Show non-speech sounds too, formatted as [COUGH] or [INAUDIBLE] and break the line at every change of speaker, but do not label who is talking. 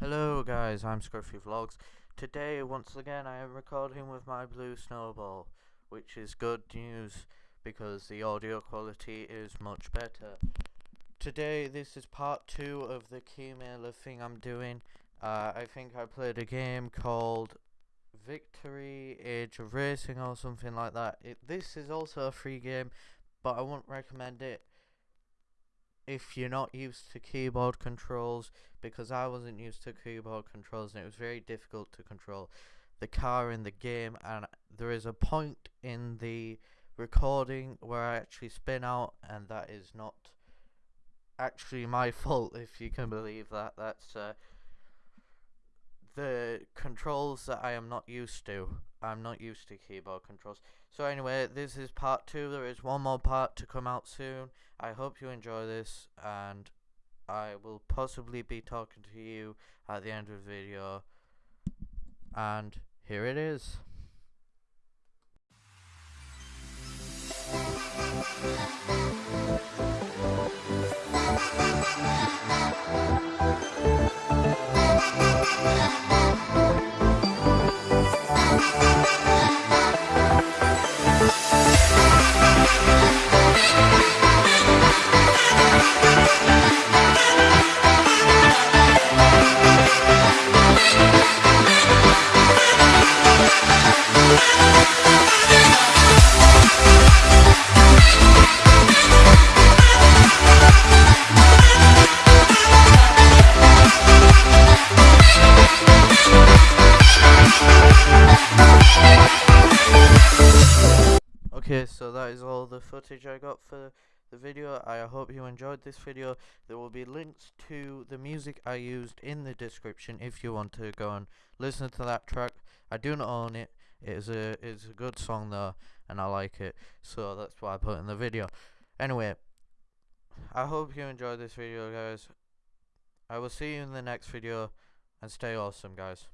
Hello guys, I'm Scruffy Vlogs. Today, once again, I am recording with my blue snowball, which is good news because the audio quality is much better. Today, this is part two of the Keymailer thing I'm doing. Uh, I think I played a game called Victory Age of Racing or something like that. It, this is also a free game, but I wouldn't recommend it if you're not used to keyboard controls because I wasn't used to keyboard controls and it was very difficult to control the car in the game and there is a point in the recording where I actually spin out and that is not actually my [LAUGHS] fault if you can believe that. That's uh, the controls that I am not used to I'm not used to keyboard controls so anyway, this is part two. There is one more part to come out soon. I hope you enjoy this, and I will possibly be talking to you at the end of the video. And here it is. [LAUGHS] Okay, so that is all the footage I got for the video. I hope you enjoyed this video. There will be links to the music I used in the description if you want to go and listen to that track. I do not own it. It is a it's a good song though, and I like it, so that's why I put in the video. Anyway, I hope you enjoyed this video, guys. I will see you in the next video, and stay awesome, guys.